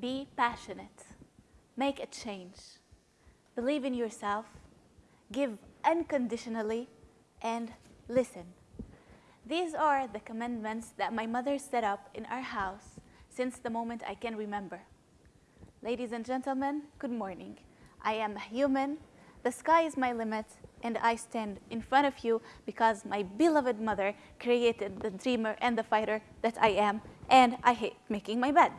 Be passionate. Make a change. Believe in yourself. Give unconditionally and listen. These are the commandments that my mother set up in our house since the moment I can remember. Ladies and gentlemen, good morning. I am a human. The sky is my limit, and I stand in front of you because my beloved mother created the dreamer and the fighter that I am, and I hate making my bed.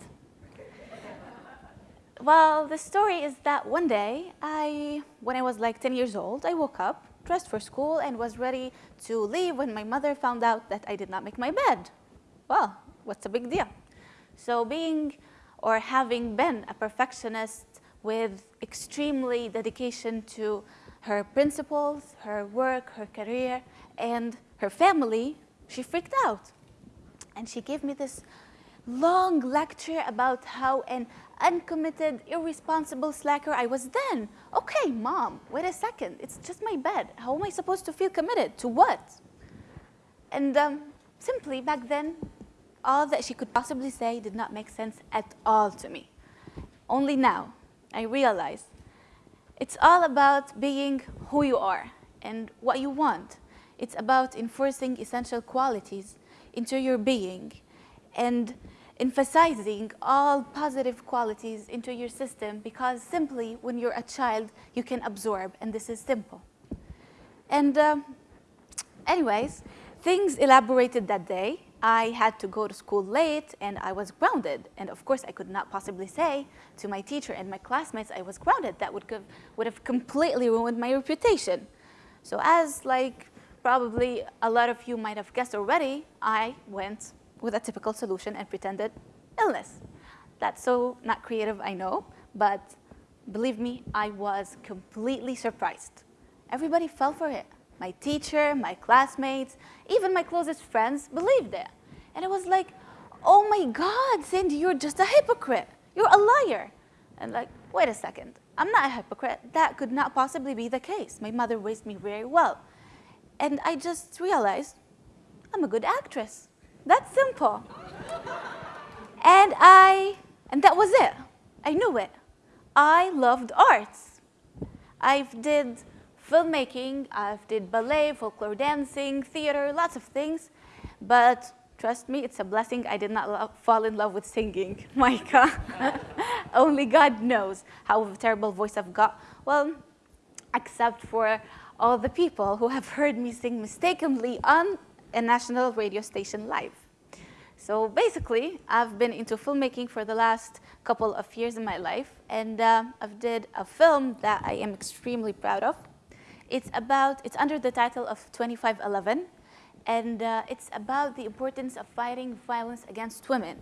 well, the story is that one day, I, when I was like 10 years old, I woke up, dressed for school, and was ready to leave when my mother found out that I did not make my bed. Well, what's a big deal? So being or having been a perfectionist with extremely dedication to her principles, her work, her career, and her family, she freaked out. And she gave me this long lecture about how an uncommitted, irresponsible slacker I was then. Okay, mom, wait a second. It's just my bed. How am I supposed to feel committed? To what? And um, simply back then, all that she could possibly say did not make sense at all to me. Only now, I realize it's all about being who you are and what you want. It's about enforcing essential qualities into your being and emphasizing all positive qualities into your system because simply when you're a child, you can absorb, and this is simple. And um, anyways, things elaborated that day I had to go to school late and I was grounded. And of course, I could not possibly say to my teacher and my classmates I was grounded. That would, give, would have completely ruined my reputation. So as like probably a lot of you might have guessed already, I went with a typical solution and pretended illness. That's so not creative, I know, but believe me, I was completely surprised. Everybody fell for it. My teacher, my classmates, even my closest friends believed it. And it was like, oh my God, Cindy, you're just a hypocrite. You're a liar. And like, wait a second, I'm not a hypocrite. That could not possibly be the case. My mother raised me very well. And I just realized I'm a good actress. That's simple. and I, and that was it. I knew it. I loved arts. I've did filmmaking, I've did ballet, folklore dancing, theater, lots of things. But trust me, it's a blessing I did not fall in love with singing, Micah. Only God knows how terrible voice I've got. Well, except for all the people who have heard me sing mistakenly on a national radio station live. So basically, I've been into filmmaking for the last couple of years in my life, and uh, I've did a film that I am extremely proud of. It's about, it's under the title of 2511, and uh, it's about the importance of fighting violence against women.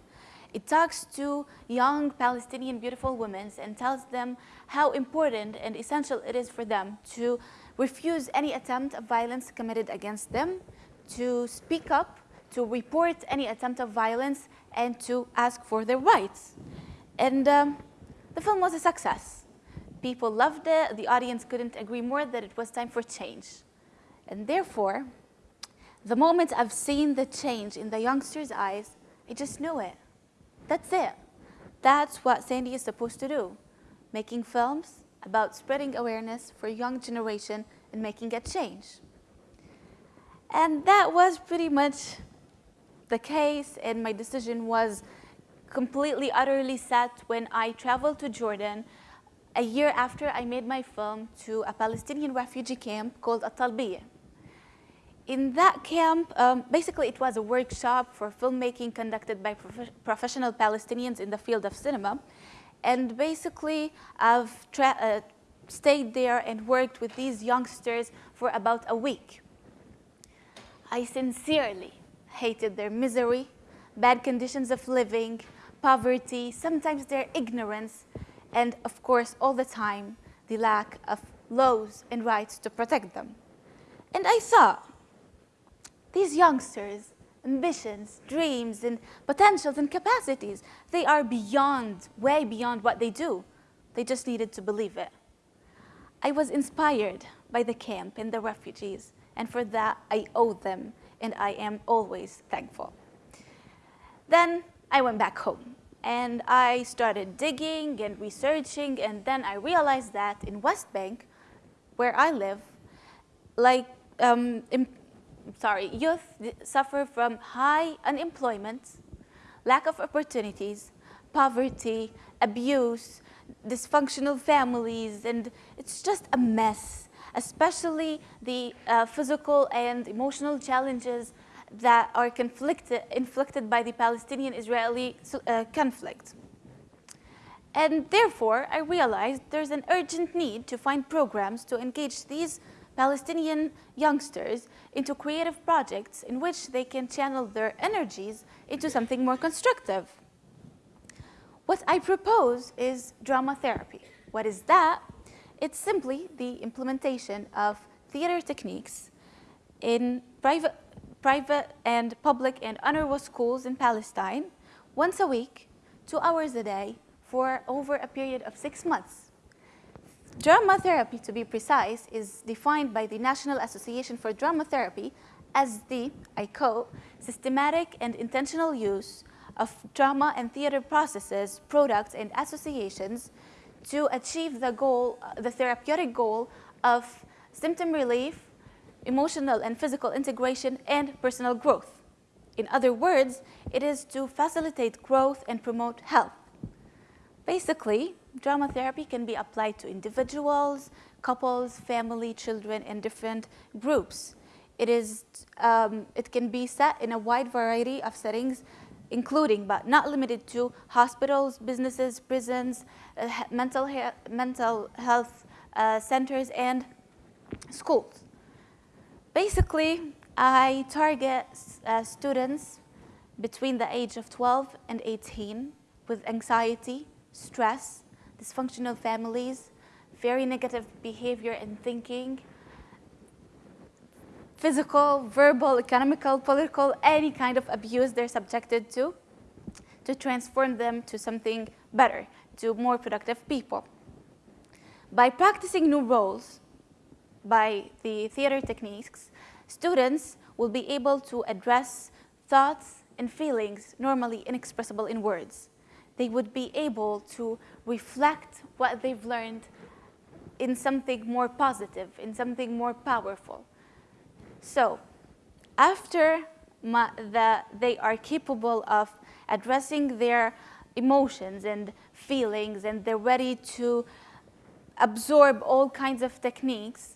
It talks to young Palestinian beautiful women and tells them how important and essential it is for them to refuse any attempt of violence committed against them, to speak up, to report any attempt of violence, and to ask for their rights. And um, the film was a success. People loved it. The audience couldn't agree more that it was time for change. And therefore, the moment I've seen the change in the youngsters' eyes, I just knew it. That's it. That's what Sandy is supposed to do, making films about spreading awareness for a young generation and making a change. And that was pretty much the case, and my decision was completely, utterly set when I traveled to Jordan a year after I made my film to a Palestinian refugee camp called At-Talbiyah. In that camp, um, basically it was a workshop for filmmaking conducted by prof professional Palestinians in the field of cinema. And basically I've uh, stayed there and worked with these youngsters for about a week. I sincerely hated their misery, bad conditions of living, poverty, sometimes their ignorance, and of course, all the time, the lack of laws and rights to protect them. And I saw these youngsters, ambitions, dreams, and potentials and capacities, they are beyond, way beyond what they do. They just needed to believe it. I was inspired by the camp and the refugees, and for that I owe them, and I am always thankful. Then I went back home, and I started digging and researching, and then I realized that in West Bank, where I live, like, um, sorry, youth suffer from high unemployment, lack of opportunities, poverty, abuse, dysfunctional families, and it's just a mess, especially the uh, physical and emotional challenges that are conflicted, inflicted by the Palestinian-Israeli uh, conflict. And therefore, I realized there's an urgent need to find programs to engage these Palestinian youngsters into creative projects in which they can channel their energies into something more constructive. What I propose is drama therapy. What is that? It's simply the implementation of theater techniques in private, private and public and UNRWA schools in Palestine once a week, two hours a day, for over a period of six months. Drama therapy, to be precise, is defined by the National Association for Drama Therapy as the, I quote, systematic and intentional use of drama and theater processes, products, and associations to achieve the goal, the therapeutic goal of symptom relief, emotional and physical integration, and personal growth. In other words, it is to facilitate growth and promote health. Basically, drama therapy can be applied to individuals, couples, family, children, and different groups. It, is, um, it can be set in a wide variety of settings including but not limited to hospitals, businesses, prisons, uh, mental, he mental health uh, centers, and schools. Basically, I target uh, students between the age of 12 and 18 with anxiety, stress, dysfunctional families, very negative behavior and thinking, physical, verbal, economical, political, any kind of abuse they're subjected to, to transform them to something better, to more productive people. By practicing new roles, by the theater techniques, students will be able to address thoughts and feelings normally inexpressible in words. They would be able to reflect what they've learned in something more positive, in something more powerful. So after the, they are capable of addressing their emotions and feelings and they're ready to absorb all kinds of techniques,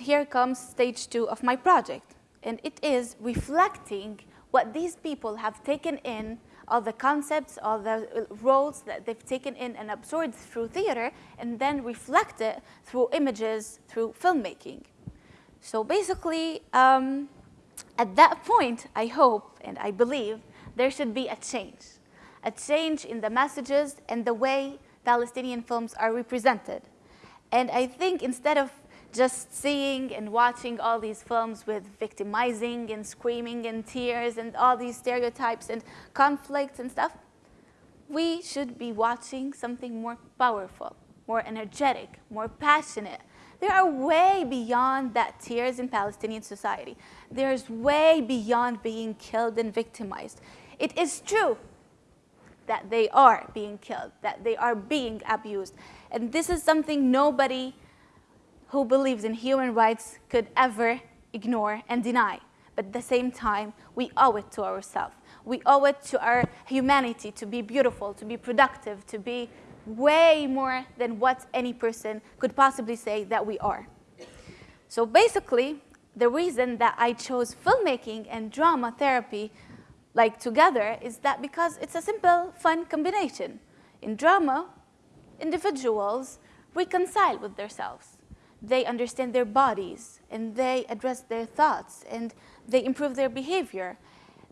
here comes stage two of my project. And it is reflecting what these people have taken in, all the concepts, all the roles that they've taken in and absorbed through theater, and then reflect it through images, through filmmaking. So basically, um, at that point, I hope and I believe there should be a change, a change in the messages and the way Palestinian films are represented. And I think instead of just seeing and watching all these films with victimizing and screaming and tears and all these stereotypes and conflicts and stuff, we should be watching something more powerful, more energetic, more passionate, they are way beyond that tears in Palestinian society. There's way beyond being killed and victimized. It is true that they are being killed, that they are being abused. And this is something nobody who believes in human rights could ever ignore and deny. But at the same time, we owe it to ourselves. We owe it to our humanity to be beautiful, to be productive, to be way more than what any person could possibly say that we are. So basically, the reason that I chose filmmaking and drama therapy like together is that because it's a simple, fun combination. In drama, individuals reconcile with themselves. They understand their bodies and they address their thoughts and they improve their behavior.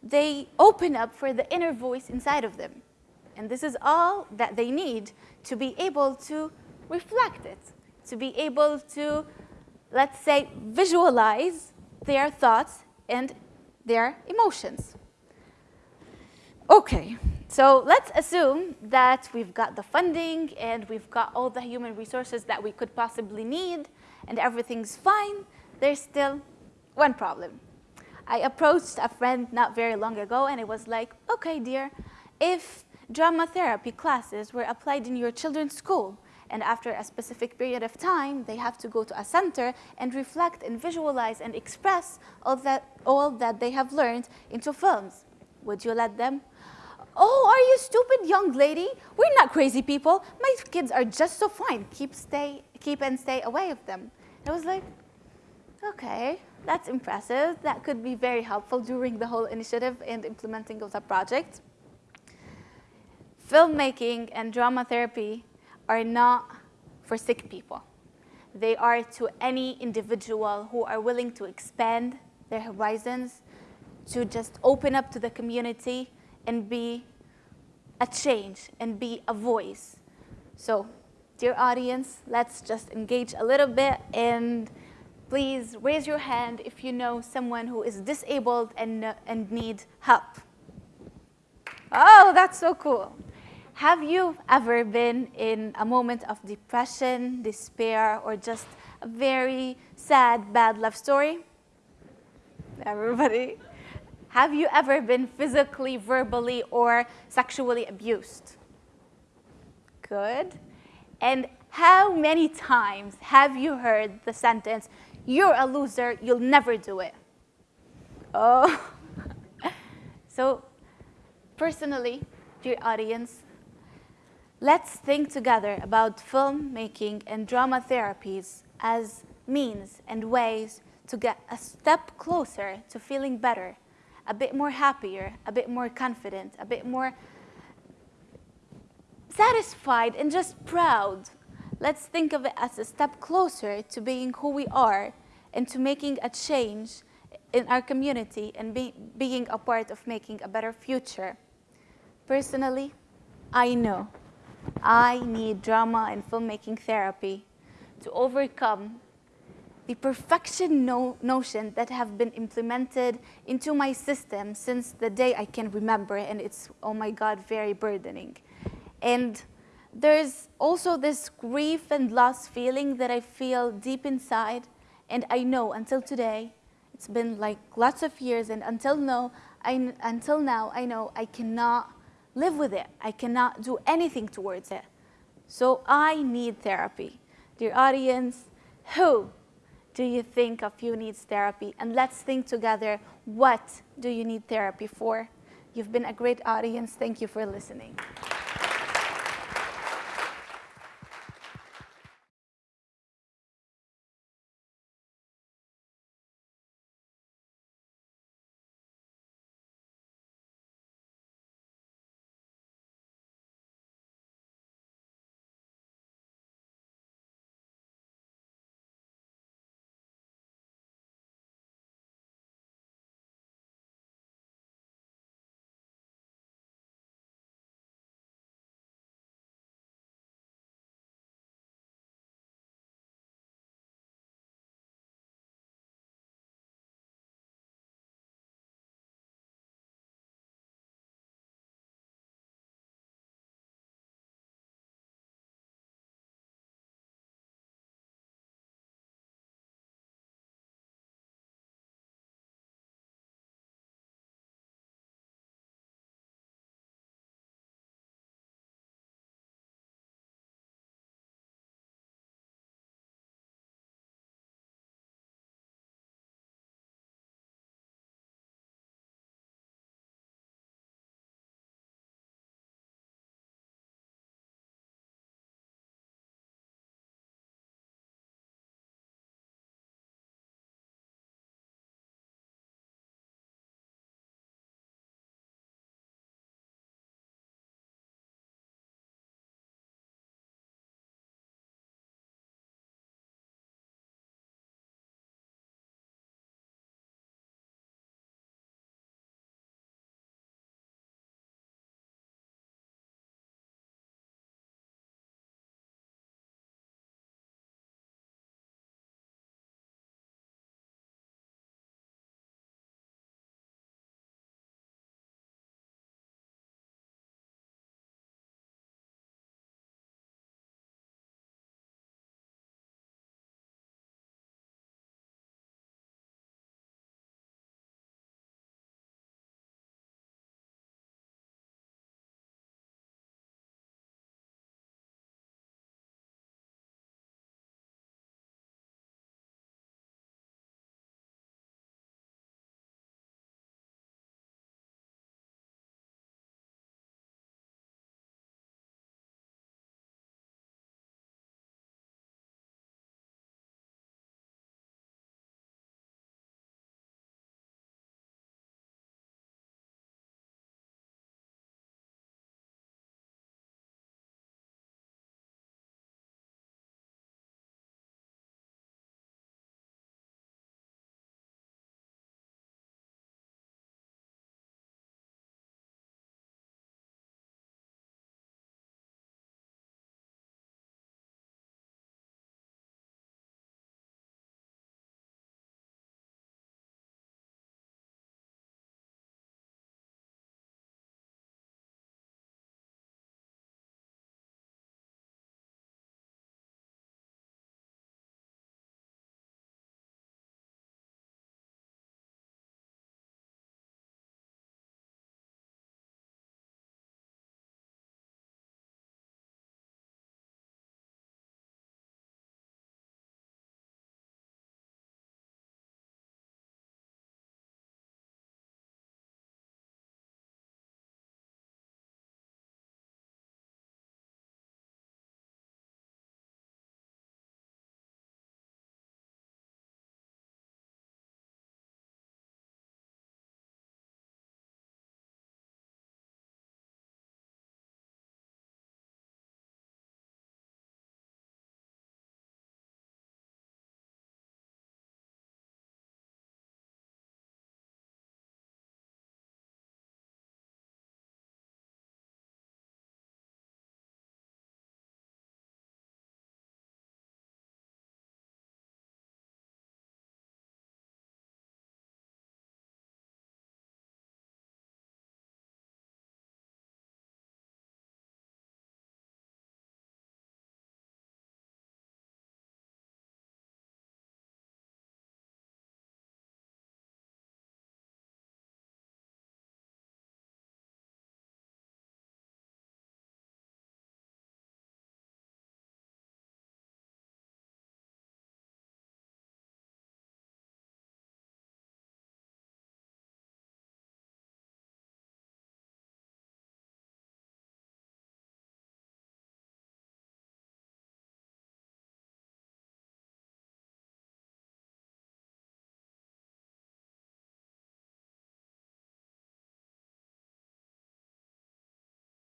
They open up for the inner voice inside of them. And this is all that they need to be able to reflect it, to be able to, let's say, visualize their thoughts and their emotions. Okay, so let's assume that we've got the funding and we've got all the human resources that we could possibly need and everything's fine. There's still one problem. I approached a friend not very long ago and it was like, okay, dear, if drama therapy classes were applied in your children's school, and after a specific period of time, they have to go to a center and reflect and visualize and express all that, all that they have learned into films. Would you let them? Oh, are you stupid, young lady? We're not crazy people. My kids are just so fine. Keep, stay, keep and stay away of them. I was like, okay, that's impressive. That could be very helpful during the whole initiative and implementing of the project. Filmmaking and drama therapy are not for sick people. They are to any individual who are willing to expand their horizons, to just open up to the community and be a change and be a voice. So, dear audience, let's just engage a little bit and please raise your hand if you know someone who is disabled and, uh, and needs help. Oh, that's so cool. Have you ever been in a moment of depression, despair, or just a very sad, bad love story? Everybody? Have you ever been physically, verbally, or sexually abused? Good. And how many times have you heard the sentence, you're a loser, you'll never do it? Oh. so personally, dear audience, Let's think together about filmmaking and drama therapies as means and ways to get a step closer to feeling better, a bit more happier, a bit more confident, a bit more satisfied and just proud. Let's think of it as a step closer to being who we are and to making a change in our community and be, being a part of making a better future. Personally, I know I need drama and filmmaking therapy to overcome the perfection no notion that have been implemented into my system since the day I can remember, and it's, oh my God, very burdening. And there's also this grief and loss feeling that I feel deep inside, and I know until today, it's been like lots of years, and until now, I, until now, I know I cannot live with it. I cannot do anything towards it. So I need therapy. Dear audience, who do you think of you needs therapy? And let's think together, what do you need therapy for? You've been a great audience. Thank you for listening.